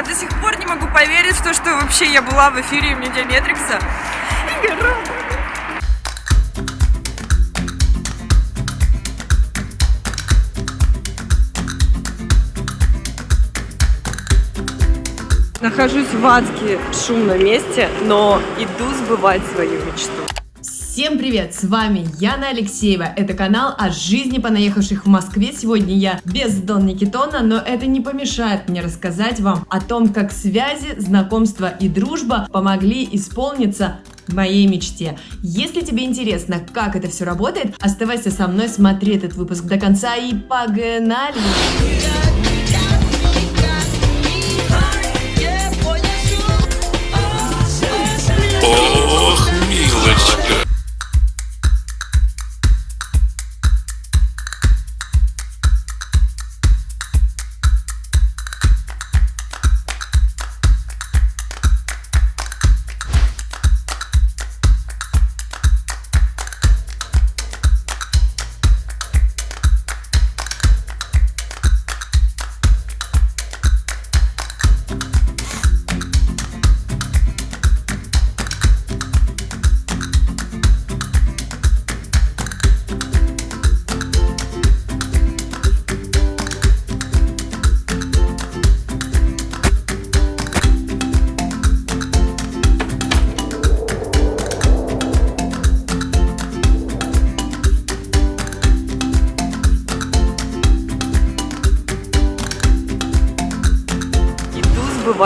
Я до сих пор не могу поверить в то, что вообще я была в эфире. И я рада. Нахожусь в адски шумном месте, но иду сбывать свою мечту. Всем привет, с вами Яна Алексеева, это канал о жизни понаехавших в Москве. Сегодня я без Дон Никитона, но это не помешает мне рассказать вам о том, как связи, знакомства и дружба помогли исполниться моей мечте. Если тебе интересно, как это все работает, оставайся со мной, смотри этот выпуск до конца и погнали!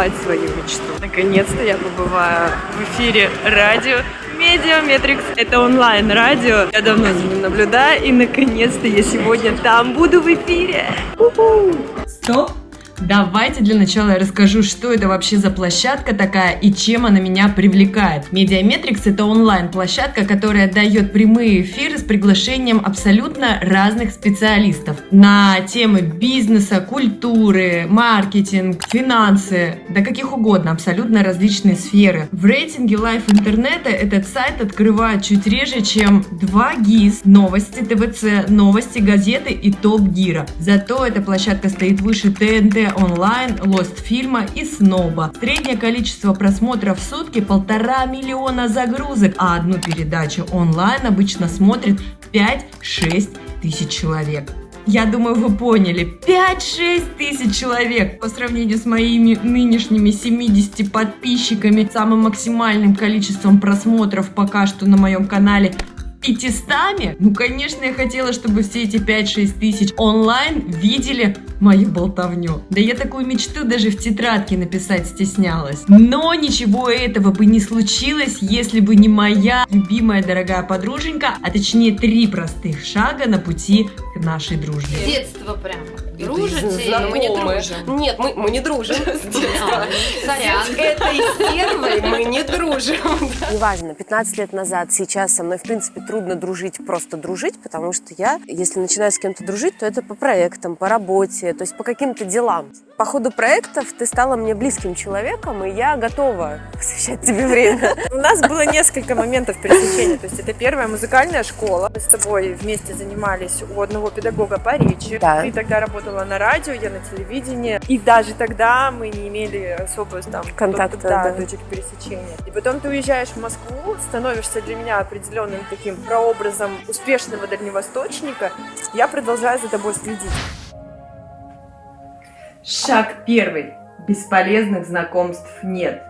Сбывать свою мечту. Наконец-то я побываю в эфире радио Медиаметрикс. Это онлайн-радио. Я давно за ним наблюдаю, и наконец-то я сегодня там буду в эфире. У-ху. Стоп! Давайте для начала я расскажу, что это вообще за площадка такая и чем она меня привлекает. Медиаметрикс это онлайн-площадка, которая дает прямые эфиры с приглашением абсолютно разных специалистов на темы бизнеса, культуры, маркетинг, финансы, да каких угодно, абсолютно различные сферы. В рейтинге LiveInternet а этот сайт открывает чуть реже, чем 2 ГИС, новости ТВЦ, новости газеты и Top Gear а. Зато эта площадка стоит выше ТНТ онлайн, Lost фильма и Сноба. Среднее количество просмотров в сутки полтора миллиона загрузок, а одну передачу онлайн обычно смотрит 5-6 тысяч человек. Я думаю, вы поняли. 5-6 тысяч человек по сравнению с моими нынешними 70 подписчиками, самым максимальным количеством просмотров пока что на моем канале 500? Ну, конечно, я хотела, чтобы все эти 5-6 тысяч онлайн видели мою болтовню. Да я такую мечту даже в тетрадке написать стеснялась. Но ничего этого бы не случилось, если бы не моя любимая дорогая подруженька, а точнее три простых шага на пути к нашей дружбе. Детство прямо. Дружите? Знакомые. Мы не дружим. Нет, мы, мы не дружим. А, Сорян. С этой стервой мы не дружим. Неважно, 15 лет назад, сейчас со мной, в принципе, трудно дружить, просто дружить, потому что я, если начинаю с кем-то дружить, то это по проектам, по работе, то есть по каким-то делам. По ходу проектов ты стала мне близким человеком, и я готова посвящать тебе время. У нас было несколько моментов пересечения. То есть это первая музыкальная школа. Мы с тобой вместе занимались у одного педагога по речи. Да. Ты тогда работала на радио, я на телевидении. И даже тогда мы не имели особо там Контакта, да, да. точек пересечения. И потом ты уезжаешь в Москву, становишься для меня определенным таким прообразом успешного дальневосточника. Я продолжаю за тобой следить. Шаг первый. Бесполезных знакомств нет.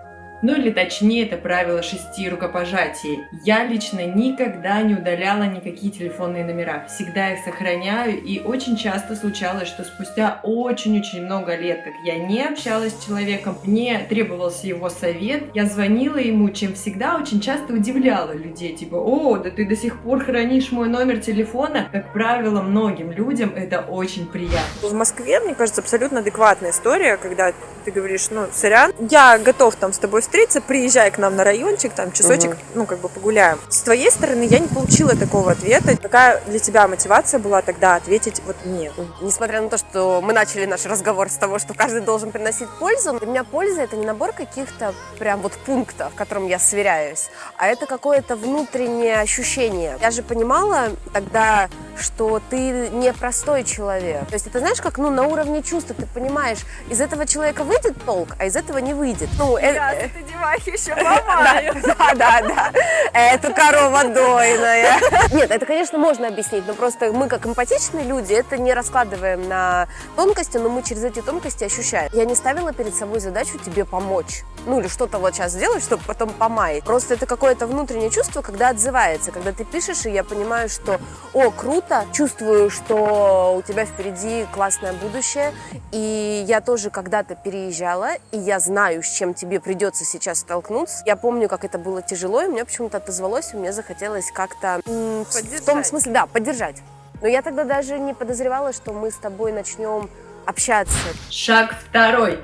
Ну или точнее, это правило шести рукопожатий. Я лично никогда не удаляла никакие телефонные номера. Всегда их сохраняю, и очень часто случалось, что спустя очень-очень много лет, как я не общалась с человеком, мне требовался его совет, я звонила ему, чем всегда очень часто удивляла людей. Типа, о, да ты до сих пор хранишь мой номер телефона. Как правило, многим людям это очень приятно. В Москве, мне кажется, абсолютно адекватная история, когда ты говоришь, ну, сорян, я готов там с тобой встретиться, приезжай к нам на райончик, там часочек, Мгм. ну, как бы погуляем. С твоей стороны я не получила такого ответа. Какая для тебя мотивация была тогда ответить вот мне? Несмотря на то, что мы начали наш разговор с того, что каждый должен приносить пользу, для меня польза это не набор каких-то прям вот пунктов, к которым я сверяюсь, а это какое-то внутреннее ощущение. Я же понимала тогда, что ты не простой человек. То есть это знаешь, как ну, на уровне чувства ты понимаешь, из этого человека выйдет толк, а из этого не выйдет. Ну, э, Я э, девахи еще помаю. да, да, да. Это корова дойная. Нет, это, конечно, можно объяснить, но просто мы, как эмпатичные люди, это не раскладываем на тонкости, но мы через эти тонкости ощущаем. Я не ставила перед собой задачу тебе помочь. Ну, или что-то вот сейчас сделать, чтобы потом помаять. Просто это какое-то внутреннее чувство, когда отзывается, когда ты пишешь, и я понимаю, что, о, круто, чувствую, что у тебя впереди классное будущее, и я тоже когда-то переезжала, и я знаю, с чем тебе придется сейчас столкнуться. Я помню, как это было тяжело, и мне почему-то отозвалось, и мне захотелось как-то в- том смысле, да, поддержать. Но я тогда даже не подозревала, что мы с тобой начнем общаться. Шаг второй.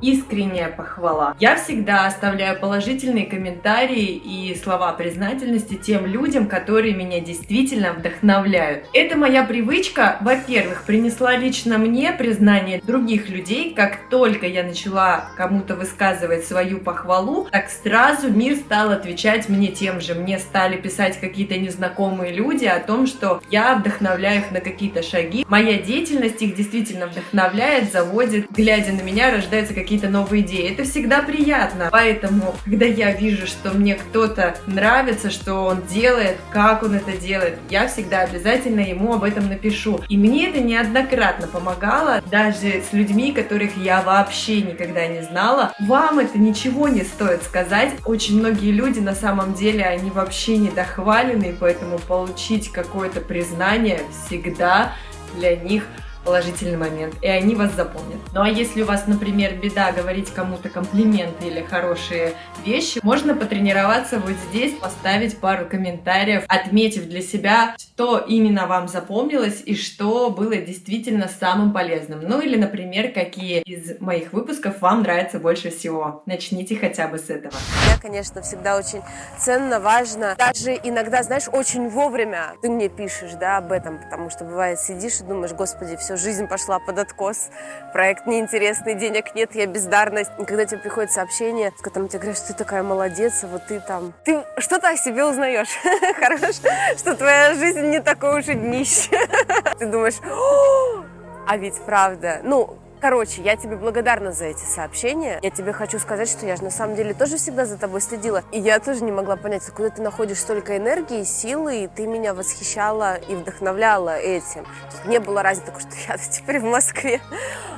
Искренняя похвала. Я всегда оставляю положительные комментарии и слова признательности тем людям, которые меня действительно вдохновляют. Это моя привычка, во-первых, принесла лично мне признание других людей. Как только я начала кому-то высказывать свою похвалу, так сразу мир стал отвечать мне тем же. Мне стали писать какие-то незнакомые люди о том, что я вдохновляю их на какие-то шаги. Моя деятельность их действительно вдохновляет, заводит. Глядя на меня, рождаются какие-то новые идеи. Это всегда приятно. Поэтому, когда я вижу, что мне кто-то нравится, что он делает, как он это делает, я всегда обязательно ему об этом напишу. И мне это неоднократно помогало, даже с людьми, которых я вообще никогда не знала. Вам это ничего не стоит сказать. Очень многие люди на самом деле, они вообще недохвалены, поэтому получить какое-то признание всегда для них положительный момент, и они вас запомнят. Ну а если у вас, например, беда говорить кому-то комплименты или хорошие вещи, можно потренироваться вот здесь, поставить пару комментариев, отметив для себя, что именно вам запомнилось и что было действительно самым полезным. Ну или, например, какие из моих выпусков вам нравятся больше всего. Начните хотя бы с этого. Я, конечно, всегда очень ценно, важно. Даже иногда, знаешь, очень вовремя ты мне пишешь, да, об этом, потому что бывает сидишь и думаешь, господи, все, жизнь пошла под откос, проект неинтересный, денег нет, я бездарность. И когда тебе приходит сообщение, в котором тебе говорят, что ты такая молодец, а вот ты там... Ты что-то о себе узнаешь, хорошо, что твоя жизнь не такое уж и днище. Ты думаешь, «О, а ведь правда. Ну, Короче, я тебе благодарна за эти сообщения. Я тебе хочу сказать, что я же на самом деле тоже всегда за тобой следила. И я тоже не могла понять, откуда ты находишь столько энергии, силы, и ты меня восхищала и вдохновляла этим. Есть не было разницы что я теперь в Москве,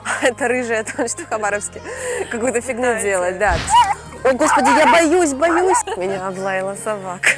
а это рыжая, там что в Хабаровске какую-то фигню делать, да. О, господи, я боюсь, боюсь. Меня облаяла собака.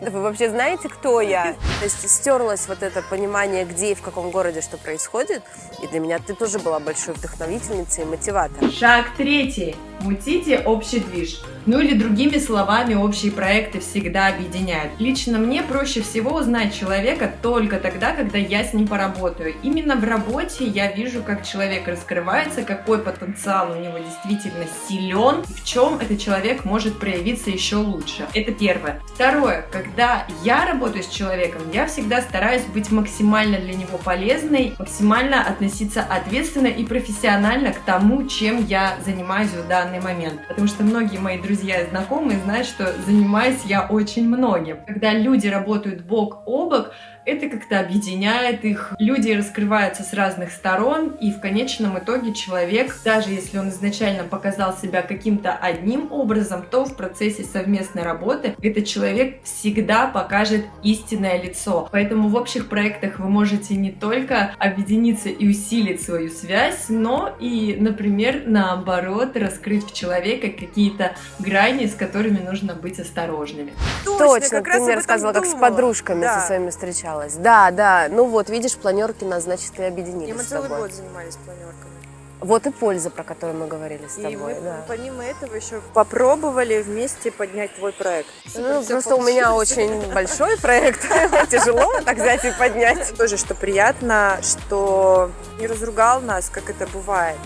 Да вы вообще знаете, кто я? То есть стерлось вот это понимание, где и в каком городе что происходит. И для меня ты тоже была большой вдохновительницей и мотиватором. Шаг третий. Мутите общий движ. Ну или другими словами, общие проекты всегда объединяют. Лично мне проще всего узнать человека только тогда, когда я с ним поработаю. Именно в работе я вижу, как человек раскрывается, какой потенциал у него действительно силен, и в чем этот человек может проявиться еще лучше. Это первое. Второе. Когда я работаю с человеком, я всегда стараюсь быть максимально для него полезной, максимально относиться ответственно и профессионально к тому, чем я занимаюсь в данный момент. Потому что многие мои друзья и знакомые знают, что занимаюсь я очень многим. Когда люди работают бок о бок, это как-то объединяет их. Люди раскрываются с разных сторон, и в конечном итоге человек, даже если он изначально показал себя каким-то одним образом, то в процессе совместной работы этот человек всегда покажет истинное лицо. Поэтому в общих проектах вы можете не только объединиться и усилить свою связь, но и, например, наоборот, раскрыть в человека какие-то грани, с которыми нужно быть осторожными. Точно, как ты раз мне рассказывала, как с подружками Да. со своими встречалась. Да, да. Ну вот, видишь, планерки нас, значит, и объединили И мы целый год занимались планерками. Вот и польза, про которую мы говорили с И тобой, мы да. помимо этого еще попробовали вместе поднять твой проект. Ну, просто у меня получилось. очень большой проект, тяжело так взять и поднять. Тоже, что приятно, что не разругал нас, как это бывает.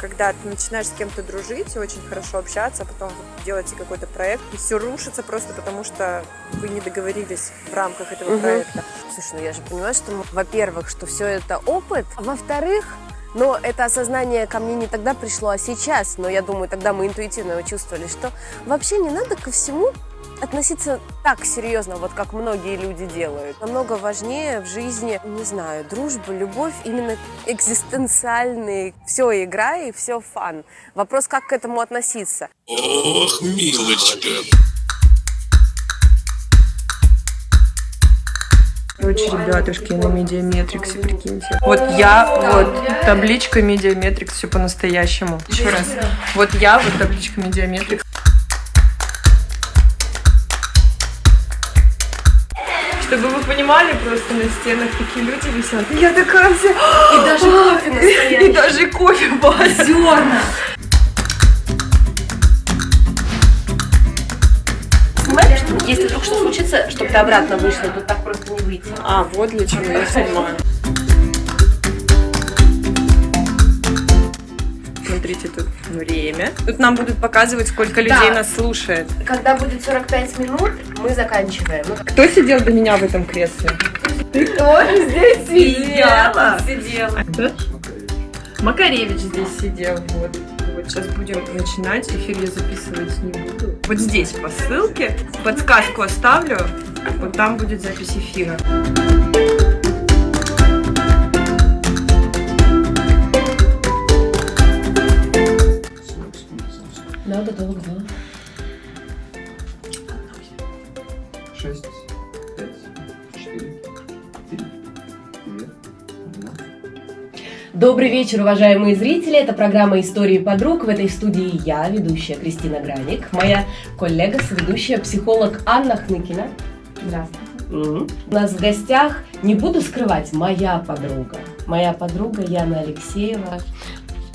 Когда ты начинаешь с кем-то дружить и очень хорошо общаться, а потом вы делаете какой-то проект, и все рушится просто потому, что вы не договорились в рамках этого проекта. Слушай, ну я же понимаю, что, во-первых, что все это опыт, а во-вторых, но это осознание ко мне не тогда пришло, а сейчас. Но я думаю, тогда мы интуитивно его чувствовали, что вообще не надо ко всему относиться так серьезно, вот как многие люди делают. Намного важнее в жизни, не знаю, дружба, любовь, именно экзистенциальный. Все игра и все fun. Вопрос, как к этому относиться. Ох, милочка. Короче, ребятушки, на медиаметриксе, прикиньте. Вот я, вот табличка медиаметрикс, все по-настоящему. Еще раз. Вот я, вот табличка медиаметрикс. Чтобы вы понимали, просто на стенах такие люди висят. Я такая вся... И даже кофе настоящий. И даже кофе базерно. Понимаешь, если вдруг что случится, чтобы ты обратно вышла, тут так просто не выйти. А, вот для чего я снимаю. Смотрите, тут время. Тут нам будут показывать, сколько людей Да. нас слушает. Когда будет 45 минут, мы заканчиваем. Кто сидел до меня в этом кресле? Ты тоже здесь сидела? Сидела. Макаревич здесь сидел. Вот. Вот сейчас будем начинать. Эфир я записывать не буду. Вот здесь по ссылке подсказку оставлю. Вот там будет запись эфира. Надо долго. шесть, Добрый вечер, уважаемые зрители. Это программа «Истории подруг». В этой студии я, ведущая Кристина Граник, моя коллега, соведущая, психолог Анна Хныкина. Здравствуйте. У нас в гостях, не буду скрывать, моя подруга. Моя подруга Яна Алексеева.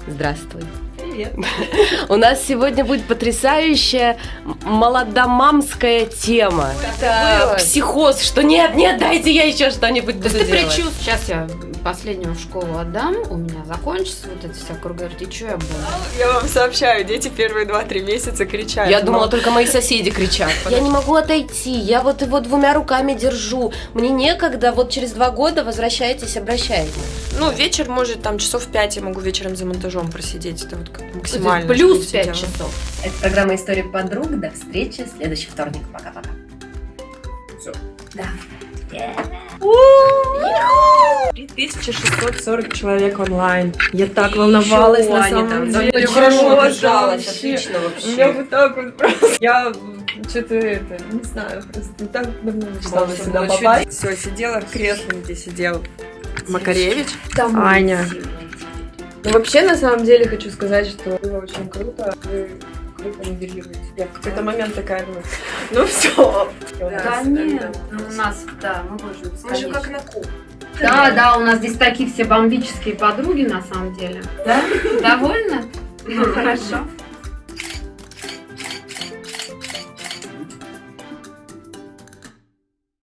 Здравствуй. Привет. У нас сегодня будет потрясающая молодомамская тема. Это психоз, что нет, нет, дайте я еще что-нибудь буду делать. сейчас я последнюю в школу отдам, у меня закончится вот эта вся круговерть, и что я буду? Я вам сообщаю, дети первые 2-3 месяца кричат. Я думала, только мои соседи кричат. Я не могу отойти, я вот его двумя руками держу. Мне некогда, вот через два года возвращайтесь, обращайтесь. Ну, вечер, может, там часов 5 я могу вечером за монтажом просидеть. Это вот как максимально. Плюс что я 5 сидела. часов. Это программа «История подруг». До встречи в следующий вторник. Пока-пока. Всё. Да. 3640 человек онлайн. Я так волновалась на самом там, деле. зато хорошо держалась, вообще. отлично вообще. вот так вот просто. Я что-то это, не знаю, просто не так давно мечтала сюда попасть. Все, сидела в кресле, где сидел Макаревич. Аня. Ну, вообще, на самом деле, хочу сказать, что было очень круто. Вы круто модерируете. Я в какой-то момент такая думаю, ну все. Да нет, у нас, да, мы можем Мы же как на куб. Да, да, у нас здесь такие все бомбические подруги на самом деле. Да? Довольно? Ну, хорошо.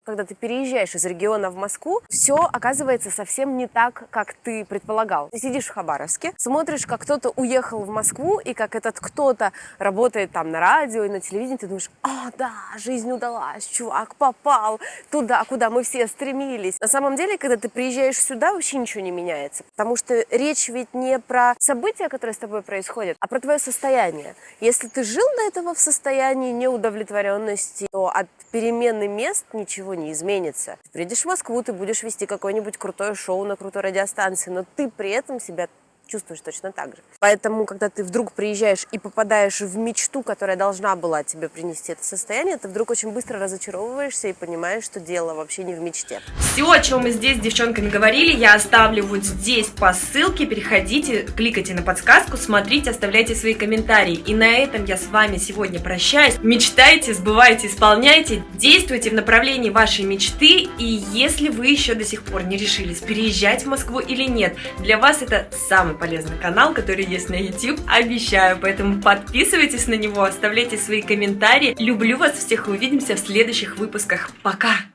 Когда ты переезжаешь из региона в Москву, все оказывается совсем не так, как ты предполагал. Ты сидишь в Хабаровске, смотришь, как кто-то уехал в Москву, и как этот кто-то работает там на радио и на телевидении, ты думаешь, а, да, жизнь удалась, чувак попал туда, куда мы все стремились. На самом деле, когда ты приезжаешь сюда, вообще ничего не меняется, потому что речь ведь не про события, которые с тобой происходят, а про твое состояние. Если ты жил до этого в состоянии неудовлетворенности, то от перемены мест ничего не изменится. Ты приедешь в Москву, ты будешь вести какое-нибудь крутое шоу на крутой радиостанции, но ты при этом себя чувствуешь точно так же. Поэтому, когда ты вдруг приезжаешь и попадаешь в мечту, которая должна была тебе принести это состояние, ты вдруг очень быстро разочаровываешься и понимаешь, что дело вообще не в мечте. Все, о чем мы здесь с девчонками говорили, я оставлю вот здесь по ссылке. Переходите, кликайте на подсказку, смотрите, оставляйте свои комментарии. И на этом я с вами сегодня прощаюсь. Мечтайте, сбывайте, исполняйте, действуйте в направлении вашей мечты. И если вы еще до сих пор не решились, переезжать в Москву или нет, для вас это самый полезный канал, который есть на YouTube, обещаю. Поэтому подписывайтесь на него, оставляйте свои комментарии. Люблю вас всех, увидимся в следующих выпусках. Пока!